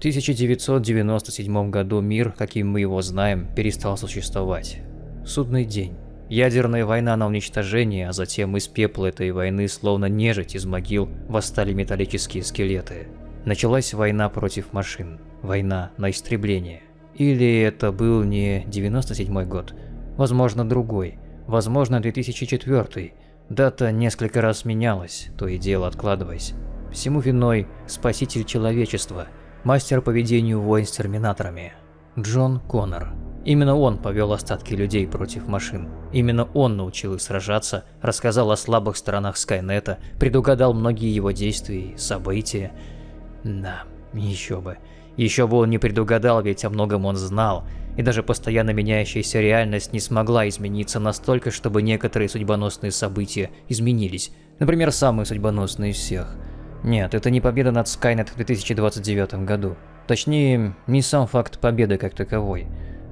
1997 году мир, каким мы его знаем, перестал существовать. Судный день. Ядерная война на уничтожение, а затем из пепла этой войны, словно нежить из могил, восстали металлические скелеты. Началась война против машин. Война на истребление. Или это был не 97 год, возможно другой, возможно 2004. Дата несколько раз менялась, то и дело откладываясь. Всему виной спаситель человечества, мастер по ведению войн с терминаторами. Джон Коннор. Именно он повел остатки людей против машин. Именно он научил их сражаться, рассказал о слабых сторонах Скайнета, предугадал многие его действия и события. Да, еще бы. Еще бы он не предугадал, ведь о многом он знал. И даже постоянно меняющаяся реальность не смогла измениться настолько, чтобы некоторые судьбоносные события изменились. Например, самые судьбоносные из всех. Нет, это не победа над Скайнет в 2029 году. Точнее, не сам факт победы как таковой.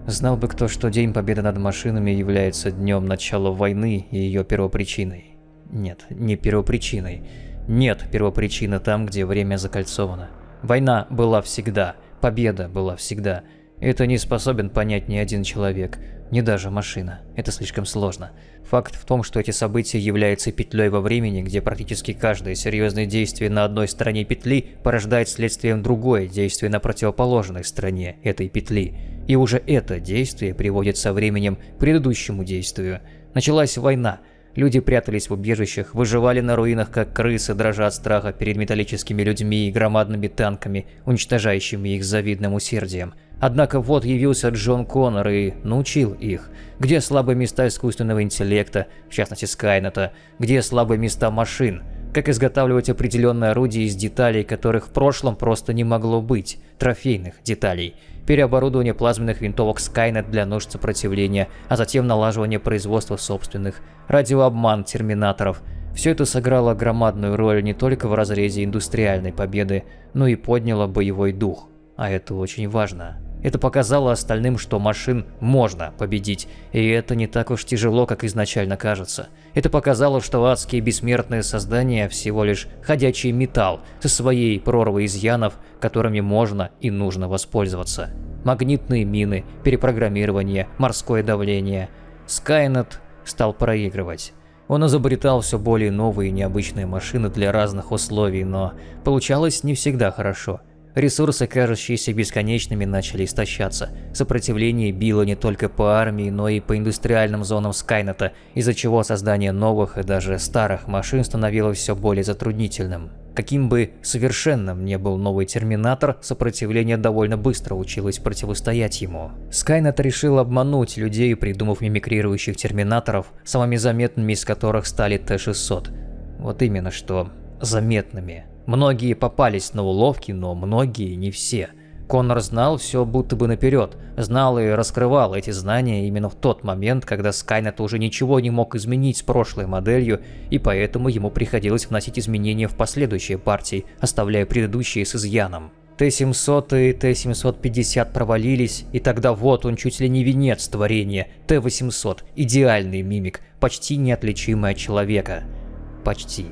Знал бы кто, что День Победы над машинами является днем начала войны и ее первопричиной. Нет, не первопричиной. Нет первопричины там, где время закольцовано. Война была всегда, победа была всегда. Это не способен понять ни один человек, ни даже машина. Это слишком сложно. Факт в том, что эти события являются петлей во времени, где практически каждое серьезное действие на одной стороне петли порождает следствием другое действие на противоположной стороне этой петли. И уже это действие приводит со временем к предыдущему действию. Началась война. Люди прятались в убежищах, выживали на руинах, как крысы, дрожа от страха перед металлическими людьми и громадными танками, уничтожающими их завидным усердием. Однако вот явился Джон Коннор и научил их, где слабые места искусственного интеллекта, в частности Скайнета, где слабые места машин, как изготавливать определенные орудия из деталей, которых в прошлом просто не могло быть, трофейных деталей, переоборудование плазменных винтовок Skynet для нужд сопротивления, а затем налаживание производства собственных, радиообман терминаторов. Все это сыграло громадную роль не только в разрезе индустриальной победы, но и подняло боевой дух. А это очень важно. Это показало остальным, что машин можно победить, и это не так уж тяжело, как изначально кажется. Это показало, что адские бессмертные создания всего лишь ходячий металл со своей прорвой изъянов, которыми можно и нужно воспользоваться. Магнитные мины, перепрограммирование, морское давление. Скайнет стал проигрывать. Он изобретал все более новые и необычные машины для разных условий, но получалось не всегда хорошо. Ресурсы, кажущиеся бесконечными, начали истощаться. Сопротивление било не только по армии, но и по индустриальным зонам Скайнета, из-за чего создание новых и даже старых машин становилось все более затруднительным. Каким бы совершенным не был новый Терминатор, сопротивление довольно быстро училось противостоять ему. Скайнет решил обмануть людей, придумав мимикрирующих Терминаторов, самыми заметными из которых стали Т-600. Вот именно что заметными. Многие попались на уловки, но многие не все. Коннор знал все будто бы наперед, знал и раскрывал эти знания именно в тот момент, когда Скайнет уже ничего не мог изменить с прошлой моделью, и поэтому ему приходилось вносить изменения в последующие партии, оставляя предыдущие с изъяном. Т-700 и Т-750 провалились, и тогда вот он чуть ли не венец творения, Т-800, идеальный мимик, почти неотличимый от человека. Почти.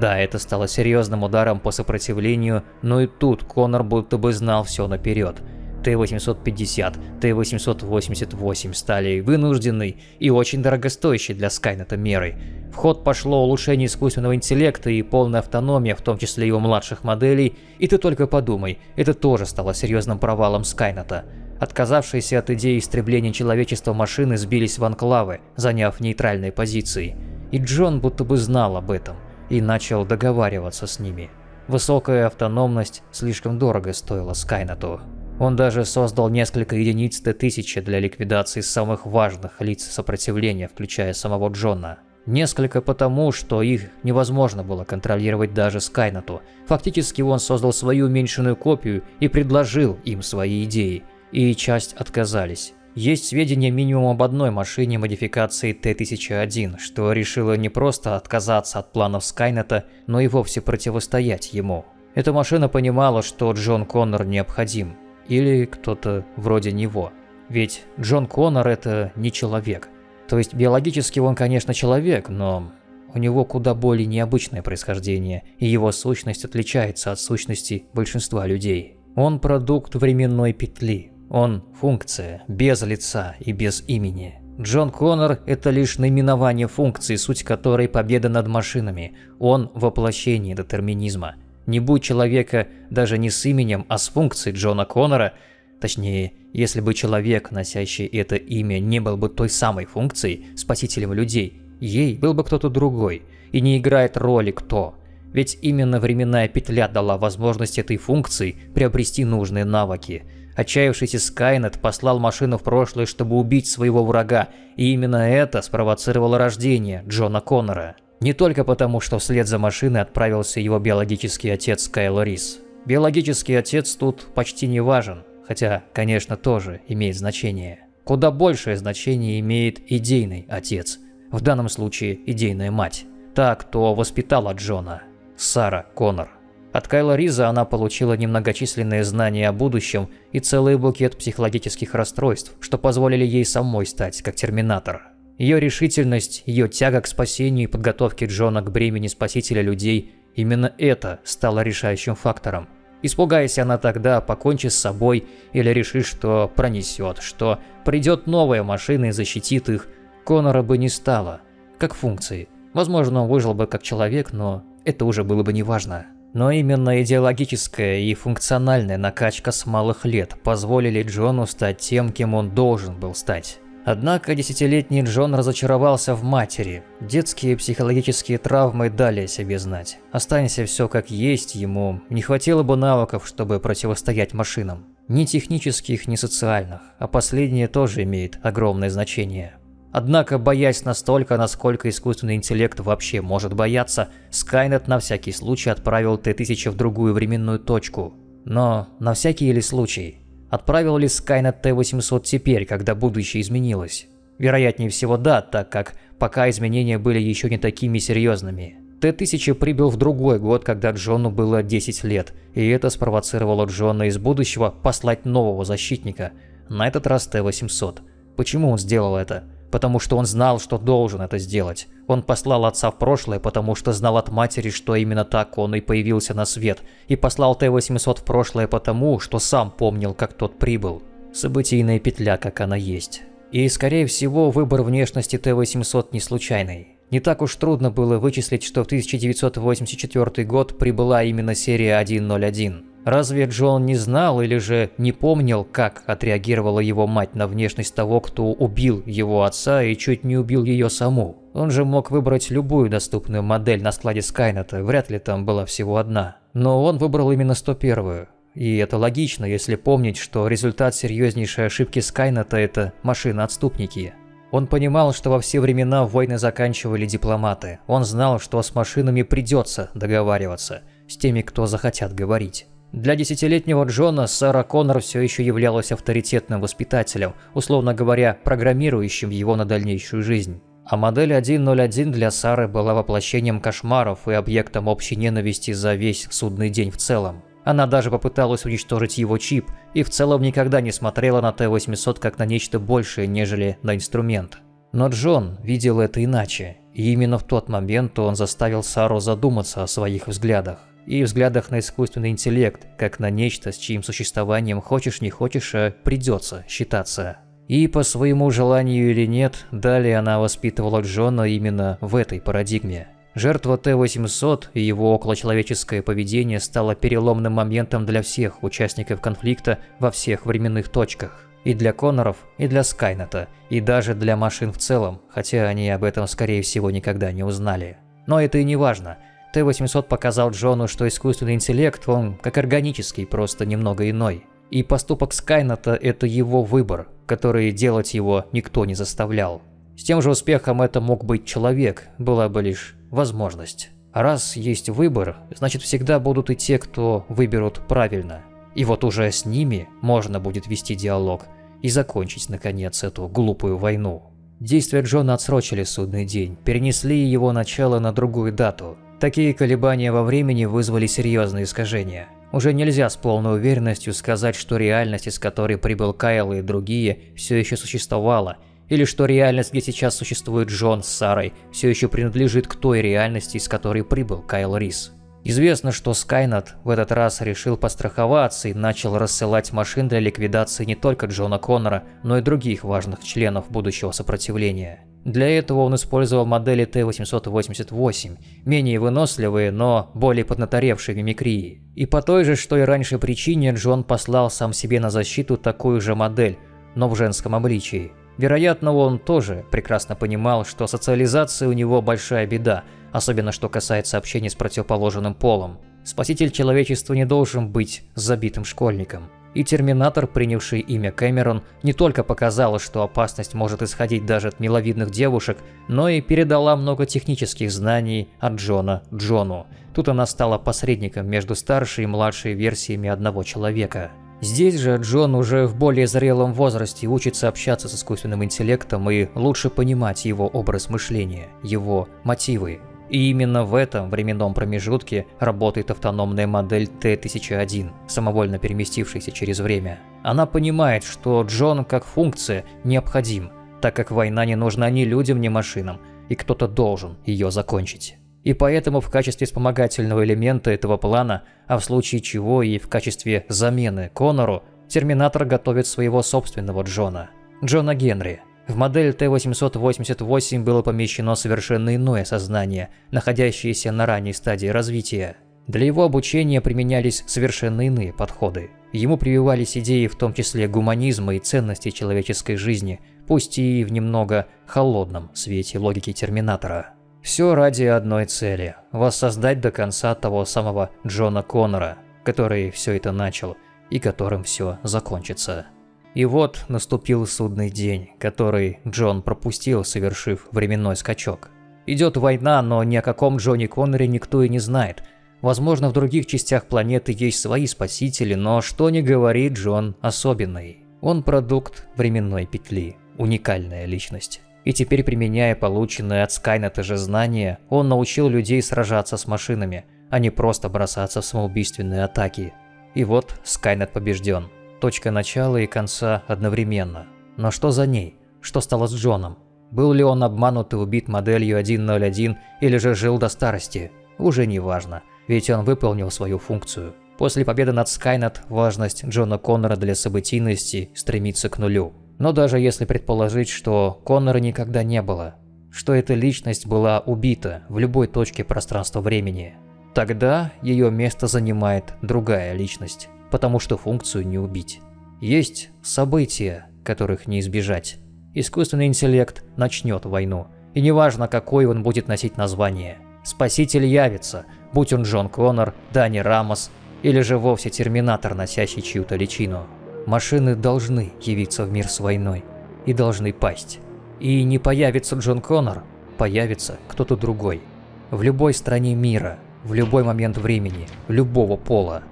Да, это стало серьезным ударом по сопротивлению, но и тут Конор будто бы знал все наперед. Т-850, Т-888 стали вынужденной и очень дорогостоящей для Скайнета мерой. В ход пошло улучшение искусственного интеллекта и полная автономия, в том числе его младших моделей, и ты только подумай, это тоже стало серьезным провалом Скайнета. Отказавшиеся от идеи истребления человечества машины сбились в анклавы, заняв нейтральные позиции. И Джон будто бы знал об этом и начал договариваться с ними. Высокая автономность слишком дорого стоила Скайнету. Он даже создал несколько единиц Т-1000 для ликвидации самых важных лиц сопротивления, включая самого Джона. Несколько потому, что их невозможно было контролировать даже Скайнету. Фактически он создал свою уменьшенную копию и предложил им свои идеи, и часть отказались. Есть сведения минимум об одной машине модификации Т-1001, что решила не просто отказаться от планов Скайнета, но и вовсе противостоять ему. Эта машина понимала, что Джон Коннор необходим. Или кто-то вроде него. Ведь Джон Коннор это не человек. То есть биологически он, конечно, человек, но у него куда более необычное происхождение, и его сущность отличается от сущности большинства людей. Он продукт временной петли. Он функция, без лица и без имени. Джон Коннор – это лишь наименование функции, суть которой победа над машинами. Он – воплощение детерминизма. Не будь человека даже не с именем, а с функцией Джона Коннора, точнее, если бы человек, носящий это имя, не был бы той самой функцией, спасителем людей, ей был бы кто-то другой, и не играет роли кто. Ведь именно временная петля дала возможность этой функции приобрести нужные навыки – Отчаявшийся Скайнет послал машину в прошлое, чтобы убить своего врага, и именно это спровоцировало рождение Джона Коннора. Не только потому, что вслед за машиной отправился его биологический отец Кайл Рис. Биологический отец тут почти не важен, хотя, конечно, тоже имеет значение. Куда большее значение имеет идейный отец, в данном случае идейная мать, та, кто воспитала Джона, Сара Коннор. От Кайла Риза она получила немногочисленные знания о будущем и целый букет психологических расстройств, что позволили ей самой стать как Терминатор. Ее решительность, ее тяга к спасению и подготовке Джона к бремени спасителя людей – именно это стало решающим фактором. Испугаясь она тогда, покончи с собой или решив, что пронесет, что придет новая машина и защитит их, Конора бы не стало, как функции. Возможно, он выжил бы как человек, но это уже было бы неважно. Но именно идеологическая и функциональная накачка с малых лет позволили Джону стать тем, кем он должен был стать. Однако десятилетний Джон разочаровался в матери. Детские психологические травмы дали о себе знать. Останься все как есть, ему не хватило бы навыков, чтобы противостоять машинам. Ни технических, ни социальных, а последнее тоже имеет огромное значение. Однако, боясь настолько, насколько искусственный интеллект вообще может бояться, Скайнет на всякий случай отправил Т-1000 в другую временную точку. Но на всякий или случай, отправил ли Скайнет Т-800 теперь, когда будущее изменилось? Вероятнее всего да, так как пока изменения были еще не такими серьезными. Т-1000 прибыл в другой год, когда Джону было 10 лет, и это спровоцировало Джона из будущего послать нового защитника, на этот раз Т-800. Почему он сделал это? Потому что он знал, что должен это сделать. Он послал отца в прошлое, потому что знал от матери, что именно так он и появился на свет, и послал Т-800 в прошлое потому, что сам помнил, как тот прибыл. Событийная петля, как она есть. И, скорее всего, выбор внешности Т-800 не случайный. Не так уж трудно было вычислить, что в 1984 год прибыла именно серия 101. Разве Джон не знал или же не помнил, как отреагировала его мать на внешность того, кто убил его отца и чуть не убил ее саму? Он же мог выбрать любую доступную модель на складе Скайнета, вряд ли там была всего одна. Но он выбрал именно 101-ю. И это логично, если помнить, что результат серьезнейшей ошибки Скайнета – это машины-отступники. Он понимал, что во все времена войны заканчивали дипломаты. Он знал, что с машинами придется договариваться, с теми, кто захотят говорить. Для десятилетнего Джона Сара Коннор все еще являлась авторитетным воспитателем, условно говоря, программирующим его на дальнейшую жизнь. А модель 101 для Сары была воплощением кошмаров и объектом общей ненависти за весь судный день в целом. Она даже попыталась уничтожить его чип и в целом никогда не смотрела на Т-800 как на нечто большее, нежели на инструмент. Но Джон видел это иначе, и именно в тот момент он заставил Сару задуматься о своих взглядах и взглядах на искусственный интеллект, как на нечто, с чьим существованием хочешь не хочешь, а придется считаться. И по своему желанию или нет, далее она воспитывала Джона именно в этой парадигме. Жертва Т-800 и его околочеловеческое поведение стало переломным моментом для всех участников конфликта во всех временных точках. И для Конноров, и для Скайнета, и даже для машин в целом, хотя они об этом скорее всего никогда не узнали. Но это и не важно – Т-800 показал Джону, что искусственный интеллект, он как органический, просто немного иной. И поступок Скайната – это его выбор, который делать его никто не заставлял. С тем же успехом это мог быть человек, была бы лишь возможность. Раз есть выбор, значит всегда будут и те, кто выберут правильно. И вот уже с ними можно будет вести диалог и закончить, наконец, эту глупую войну. Действия Джона отсрочили судный день, перенесли его начало на другую дату – Такие колебания во времени вызвали серьезные искажения. Уже нельзя с полной уверенностью сказать, что реальность, из которой прибыл Кайл и другие, все еще существовала, или что реальность, где сейчас существует Джон с Сарой, все еще принадлежит к той реальности, из которой прибыл Кайл Рис. Известно, что Скайнет в этот раз решил постраховаться и начал рассылать машин для ликвидации не только Джона Коннора, но и других важных членов будущего сопротивления. Для этого он использовал модели Т-888, менее выносливые, но более поднаторевшие мимикрии. И по той же, что и раньше причине, Джон послал сам себе на защиту такую же модель, но в женском обличии. Вероятно, он тоже прекрасно понимал, что социализация у него большая беда, особенно что касается общения с противоположным полом. Спаситель человечества не должен быть забитым школьником. И Терминатор, принявший имя Кэмерон, не только показала, что опасность может исходить даже от миловидных девушек, но и передала много технических знаний от Джона Джону. Тут она стала посредником между старшей и младшей версиями одного человека. Здесь же Джон уже в более зрелом возрасте учится общаться с искусственным интеллектом и лучше понимать его образ мышления, его мотивы, и именно в этом временном промежутке работает автономная модель Т-1001, самовольно переместившаяся через время. Она понимает, что Джон как функция необходим, так как война не нужна ни людям, ни машинам, и кто-то должен ее закончить. И поэтому в качестве вспомогательного элемента этого плана, а в случае чего и в качестве замены Конору, Терминатор готовит своего собственного Джона, Джона Генри – в модель Т-888 было помещено совершенно иное сознание, находящееся на ранней стадии развития. Для его обучения применялись совершенно иные подходы. Ему прививались идеи в том числе гуманизма и ценностей человеческой жизни, пусть и в немного холодном свете логики Терминатора. Все ради одной цели – воссоздать до конца того самого Джона Коннора, который все это начал и которым все закончится. И вот наступил судный день, который Джон пропустил, совершив временной скачок. Идет война, но ни о каком Джонни Конноре никто и не знает. Возможно, в других частях планеты есть свои спасители, но что ни говори, Джон особенный. Он продукт временной петли, уникальная личность. И теперь, применяя полученное от Скайнета же знания, он научил людей сражаться с машинами, а не просто бросаться в самоубийственные атаки. И вот Скайнет побежден. Точка начала и конца одновременно. Но что за ней? Что стало с Джоном? Был ли он обманут и убит моделью 101 или же жил до старости? Уже не важно, ведь он выполнил свою функцию. После победы над Скайнет важность Джона Коннора для событийности стремится к нулю. Но даже если предположить, что Коннора никогда не было, что эта личность была убита в любой точке пространства-времени, тогда ее место занимает другая личность потому что функцию не убить. Есть события, которых не избежать. Искусственный интеллект начнет войну, и неважно, какой он будет носить название. Спаситель явится, будь он Джон Коннор, Дани Рамос или же вовсе Терминатор, носящий чью-то личину. Машины должны явиться в мир с войной и должны пасть. И не появится Джон Коннор, появится кто-то другой. В любой стране мира, в любой момент времени, любого пола.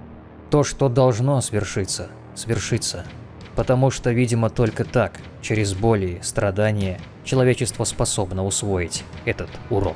То, что должно свершиться, свершится. Потому что, видимо, только так, через боли страдания, человечество способно усвоить этот урок.